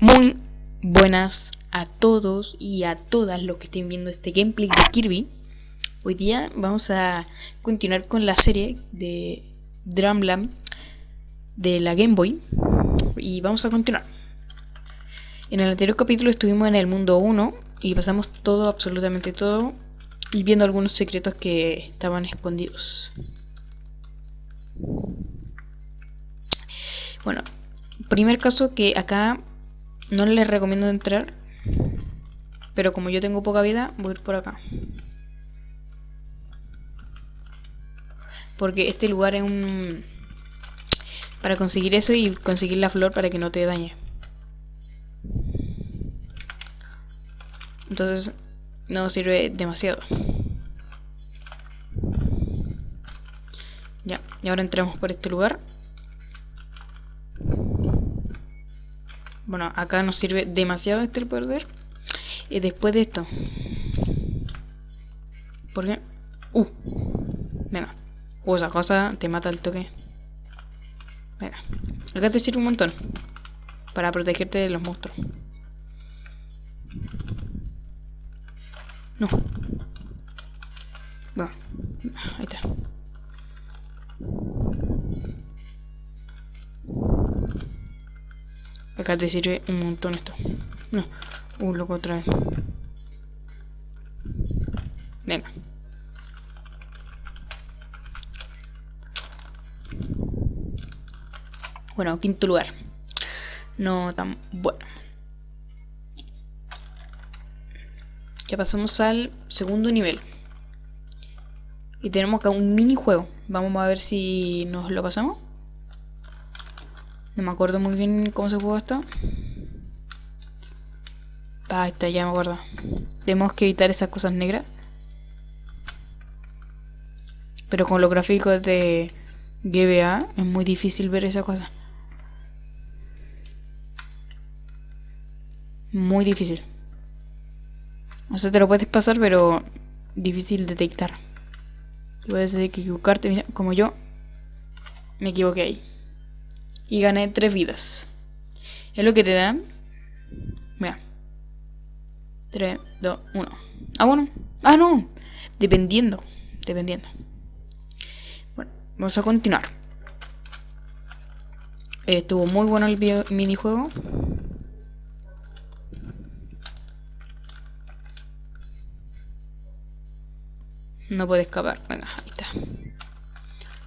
Muy buenas a todos y a todas los que estén viendo este gameplay de Kirby. Hoy día vamos a continuar con la serie de Drumland de la Game Boy. Y vamos a continuar. En el anterior capítulo estuvimos en el mundo 1 y pasamos todo, absolutamente todo, y viendo algunos secretos que estaban escondidos. Bueno, primer caso que acá no les recomiendo entrar. Pero como yo tengo poca vida, voy a ir por acá. Porque este lugar es un... Para conseguir eso y conseguir la flor para que no te dañe. Entonces no sirve demasiado. Ya, y ahora entramos por este lugar. Bueno, acá nos sirve demasiado este poder. Y después de esto. ¿Por qué? Uh. Venga. Uh, esa cosa te mata el toque. Venga. Acá te sirve un montón. Para protegerte de los monstruos. No. Bueno. Ahí está. Acá te sirve un montón esto. No. Uh, loco otra vez. Venga. Bueno, quinto lugar. No tan bueno. Ya pasamos al segundo nivel. Y tenemos acá un minijuego. Vamos a ver si nos lo pasamos. No me acuerdo muy bien cómo se juega esto. Ah, está, ya me acuerdo. Tenemos que evitar esas cosas negras. Pero con los gráficos de GBA es muy difícil ver esa cosa. Muy difícil. O sea, te lo puedes pasar, pero difícil detectar. Puedes equivocarte, mira, como yo me equivoqué ahí y gané 3 vidas. Es lo que te dan. Mira. 3, 2, 1. Ah, bueno. Ah, no. Dependiendo. Dependiendo. Bueno, vamos a continuar. Estuvo muy bueno el minijuego. No puede escapar. Venga, ahí está.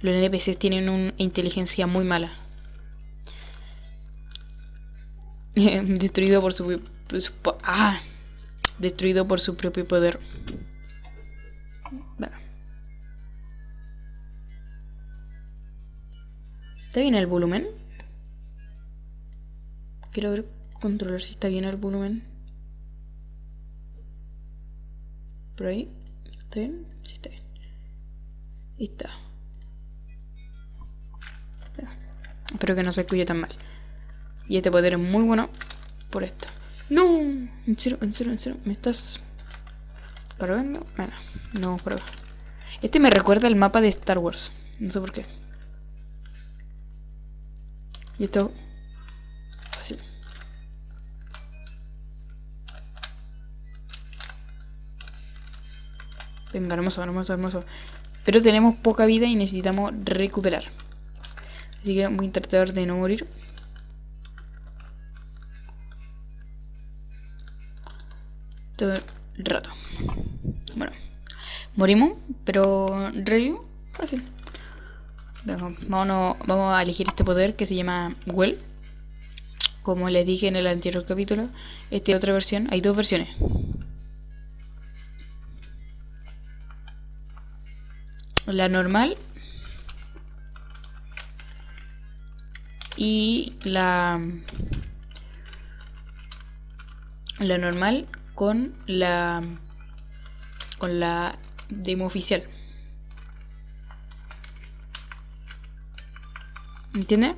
Los NPCs tienen una inteligencia muy mala. destruido por su, ah, destruido por su propio poder. ¿Está bien el volumen? Quiero ver, controlar si está bien el volumen. Por ahí. ¿Está bien? Sí, está bien. Ahí está. Espero que no se escuche tan mal. Y este poder es muy bueno por esto. ¡No! En serio, en serio, en serio. ¿Me estás cargando? Bueno, no por Este me recuerda al mapa de Star Wars. No sé por qué. Y esto... Fácil. Venga, hermoso, hermoso, hermoso. Pero tenemos poca vida y necesitamos recuperar. Así que voy a tratar de no morir. Todo el rato. Bueno, morimos, pero rey fácil. Vamos, vamos a elegir este poder que se llama Well. Como les dije en el anterior capítulo, esta es otra versión. Hay dos versiones. La normal y la la normal con la con la demo oficial. ¿Entiende?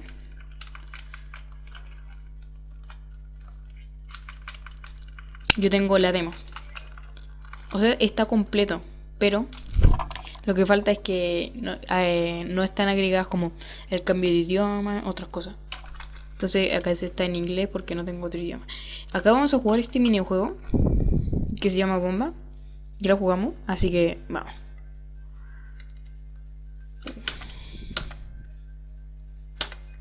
Yo tengo la demo. O sea, está completo, pero lo que falta es que no, eh, no están agregadas como el cambio de idioma, otras cosas. Entonces acá está en inglés porque no tengo otro idioma. Acá vamos a jugar este minijuego que se llama Bomba. Ya lo jugamos, así que vamos.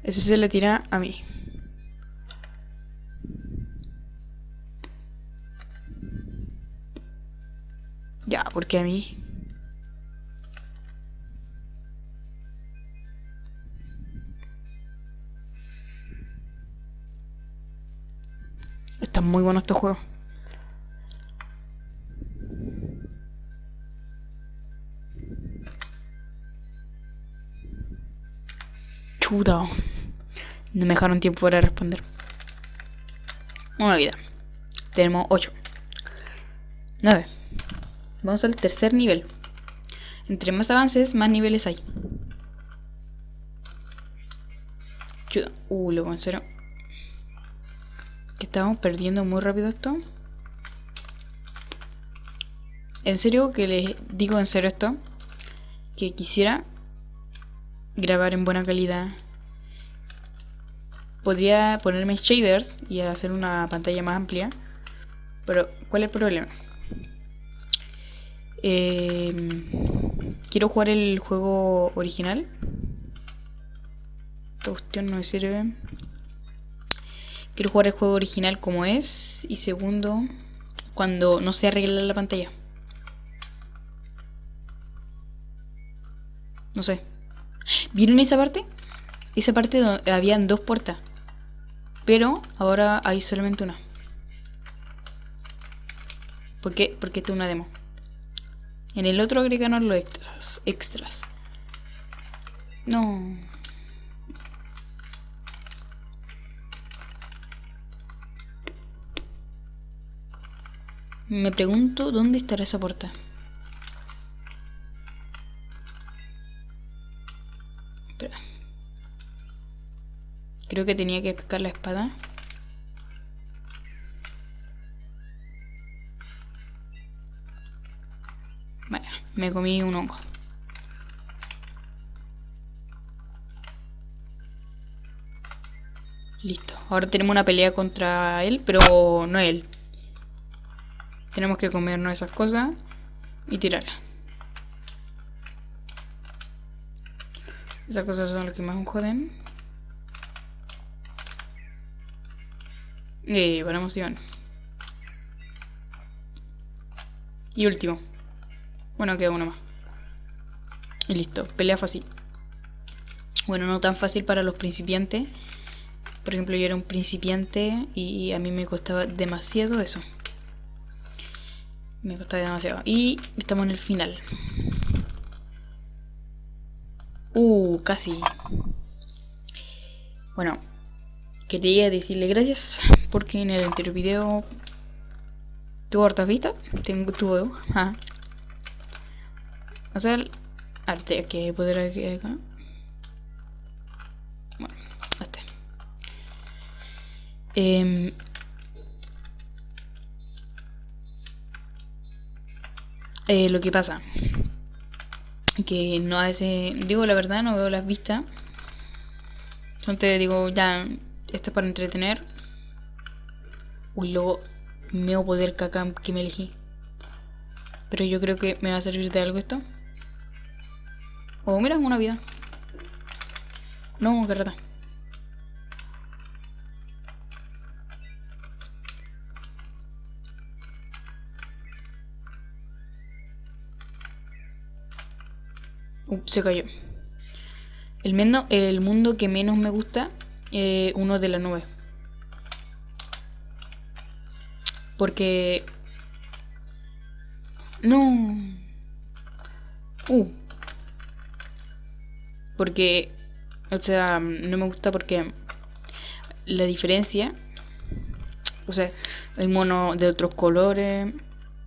Ese se le tira a mí. Ya, porque a mí. Muy buenos estos juegos. Chuta. No me dejaron tiempo para responder. Una vida. Tenemos 8. 9. Vamos al tercer nivel. Entre más avances, más niveles hay. Chuta. Uh, luego en. Que estamos perdiendo muy rápido esto. En serio, que les digo en serio esto. Que quisiera grabar en buena calidad. Podría ponerme shaders y hacer una pantalla más amplia. Pero, ¿cuál es el problema? Em, quiero jugar el juego original. Esta cuestión no me sirve. Quiero jugar el juego original como es. Y segundo, cuando no se arregla la pantalla. No sé. ¿Vieron esa parte? Esa parte donde habían dos puertas. Pero ahora hay solamente una. ¿Por qué? Porque esta es una demo. En el otro agregaron los extras. Extras. No. Me pregunto dónde estará esa puerta. Creo que tenía que pescar la espada. Vaya, me comí un hongo. Listo. Ahora tenemos una pelea contra él, pero no él. Tenemos que comernos esas cosas y tirarlas. Esas cosas son las que más me joden. Y buena emoción. Y último. Bueno, queda uno más. Y listo, pelea fácil. Bueno, no tan fácil para los principiantes. Por ejemplo, yo era un principiante y a mí me costaba demasiado eso. Me costaba demasiado. Y estamos en el final. Uh, casi. Bueno, quería decirle gracias porque en el anterior video tuvo hartas vistas. Tengo, tuvo. Ah. O sea, arte que poder acá. Bueno, este. Eh, eh, lo que pasa. Que no a veces digo la verdad no veo las vistas. Entonces digo ya esto es para entretener. Uy luego meo poder caca que me elegí. Pero yo creo que me va a servir de algo esto. Oh mira una vida. No que rata se cayó. El, el mundo que menos me gusta es uno de la nube. Porque... No. Uh. Porque... O sea, no me gusta porque la diferencia... O sea, hay mono de otros colores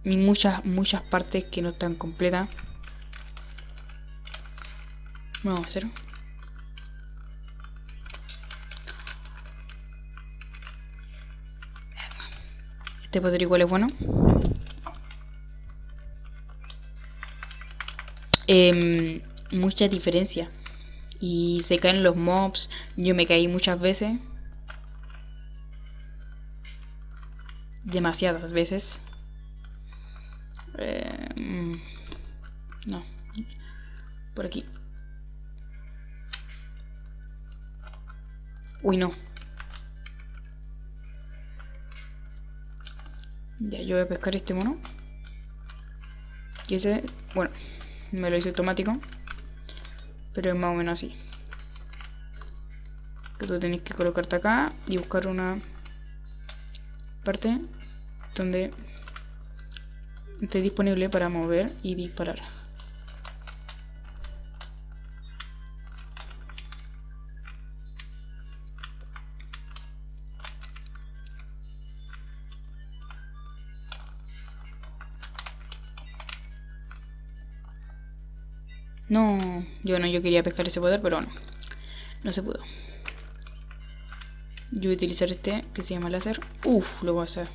y muchas, muchas partes que no están completas vamos hacer este poder igual es bueno eh, mucha diferencia. Y se caen los mobs. Yo me caí muchas veces. Demasiadas veces. Eh, no. Por aquí. Uy, no. Ya, yo voy a pescar este mono. Y ese, bueno, me lo hice automático. Pero es más o menos así. Que tú tenés que colocarte acá y buscar una parte donde esté disponible para mover y disparar. No, yo no, yo quería pescar ese poder, pero no. No se pudo. Yo voy a utilizar este que se llama láser. Uf, lo voy a hacer.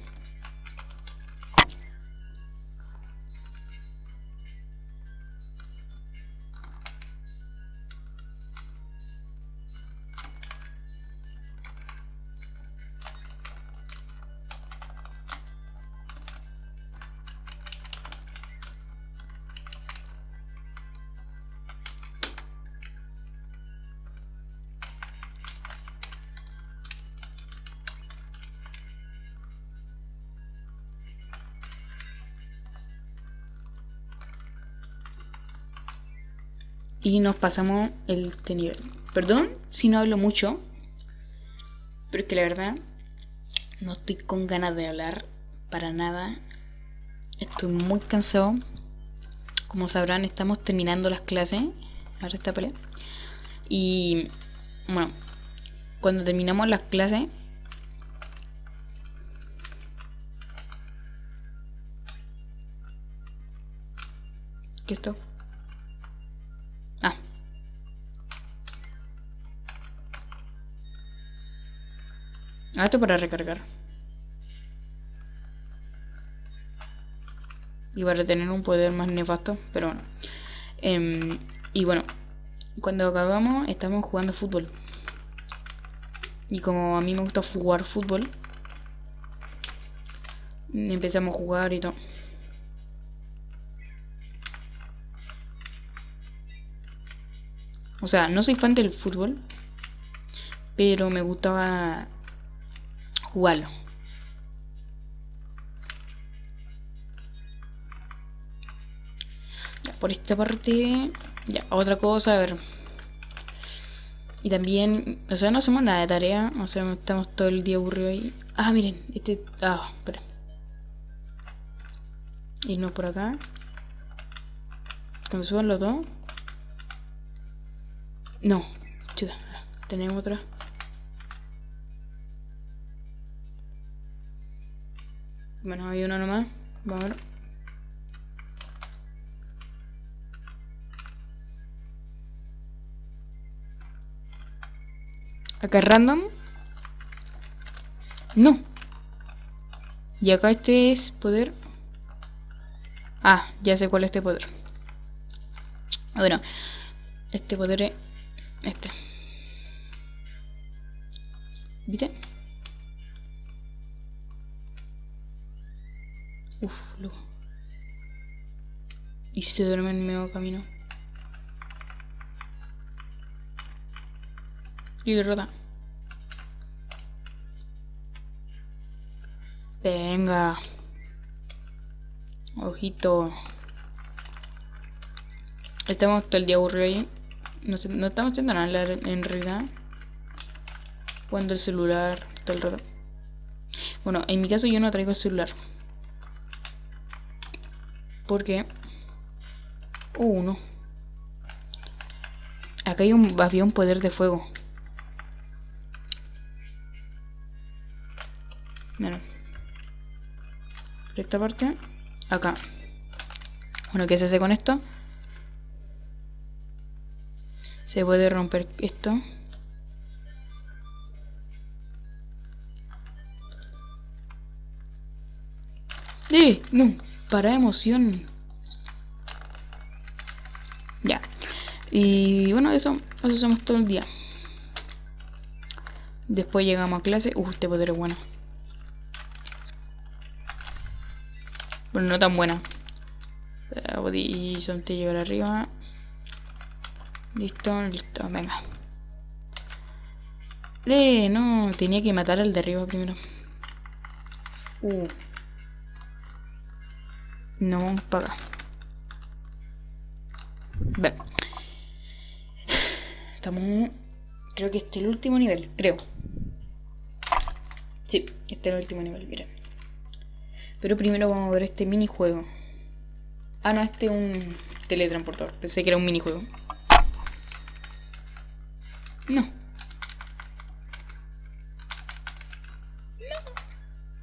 Y nos pasamos este nivel. Perdón si no hablo mucho, pero es que la verdad no estoy con ganas de hablar para nada. Estoy muy cansado. Como sabrán, estamos terminando las clases. Ahora está pelea. Y bueno, cuando terminamos las clases, ¿qué esto? Ah, esto para recargar. Y para tener un poder más nefasto, pero bueno. Em, y bueno, cuando acabamos estamos jugando fútbol. Y como a mí me gusta jugar fútbol, empezamos a jugar y todo. O sea, no soy fan del fútbol, pero me gustaba jugarlo. Ya, por esta parte, ya, otra cosa, a ver. Y también, o sea, no hacemos nada de tarea, o sea, estamos todo el día aburridos ahí. Ah, miren, este, ah, espera. Irnos por acá. Cuando suban los dos. No, chuta, tenemos otra. Bueno, hay uno nomás. Vamos a ver. Acá random. No. Y acá este es poder. Ah, ya sé cuál es este poder. Bueno, este poder es este. ¿Viste? Uf, luego. Y se duerme en medio camino. Y derrota. Venga. Ojito. Estamos todo el día aburridos ahí. No, no estamos haciendo nada en realidad. Cuando el celular todo el rato. Bueno, en mi caso yo no traigo el celular. Porque... uno. Acá hay un, había poder de fuego. Mira. Por esta parte. Acá. Bueno, ¿qué se hace con esto? Se puede romper esto. ¡Eh! No para emoción. Ya. Y bueno, eso, eso todo el día. Después llegamos a clase. Uh, este poder es bueno. Bueno, no tan buena. Y solamente llegar arriba. Listo, listo, venga. Eh, no, tenía que matar al de arriba primero. Uh. No, vamos para acá. Bueno. Estamos... Creo que este es el último nivel, creo. Sí, este es el último nivel, miren. Pero primero vamos a ver este minijuego. Ah, no, este es un teletransportador. Pensé que era un minijuego. No. No.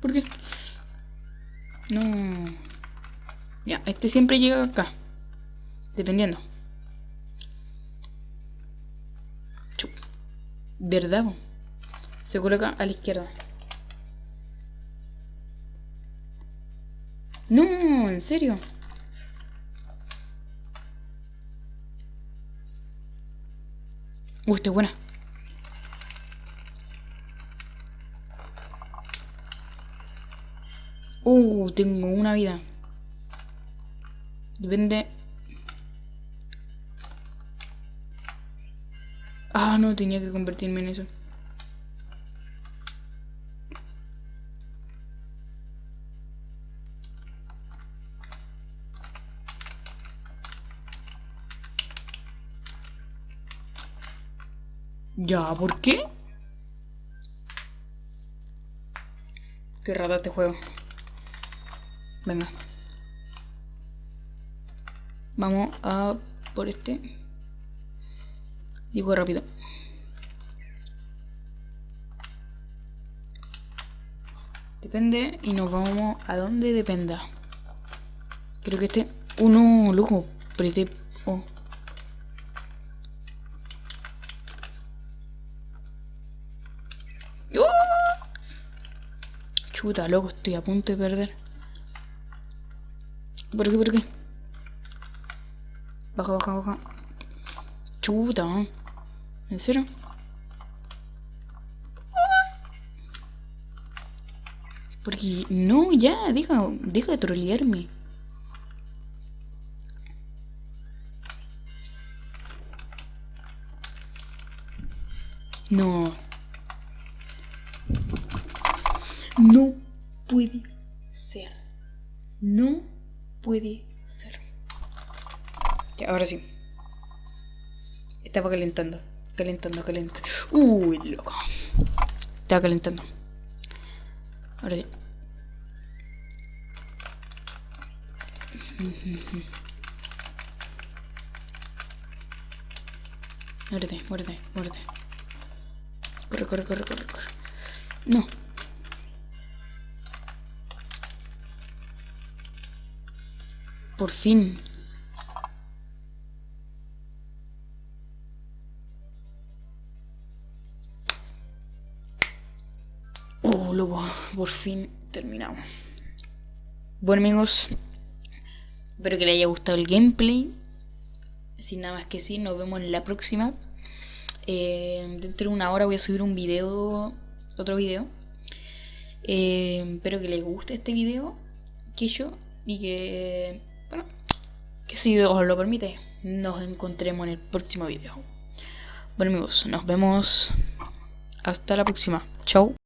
¿Por qué? No. Este siempre llega acá. Dependiendo. ¿Verdad? Se coloca a la izquierda. No, en serio. Uh, esta buena. Uh, tengo una vida. Depende. Ah, no, tenía que convertirme en eso. Ya, ¿por qué? Qué raro este juego. Venga. Vamos a por este. Digo rápido. Depende y nos vamos a donde dependa. Creo que este... Uno, lujo. Prete... Oh. Chuta, loco, estoy a punto de perder. ¿Por qué, por qué? Baja, baja, baja. Chuta. ¿En serio? Porque no, ya, deja, deja de trolearme. No. No puede ser. No puede ser. Ahora sí. Estaba calentando. Calentando, calentando. Uy, loco. Estaba calentando. Ahora sí. Muérete, muérete, muérete. Corre, corre, corre, corre, corre. No. Por fin. Luego, por fin terminamos. Bueno amigos, espero que les haya gustado el gameplay. Sin nada más que decir, nos vemos en la próxima. Eh, dentro de una hora voy a subir un video, otro video. Eh, espero que les guste este video, que yo, y que bueno, que si os lo permite, nos encontremos en el próximo video. Bueno amigos, nos vemos hasta la próxima. Chao.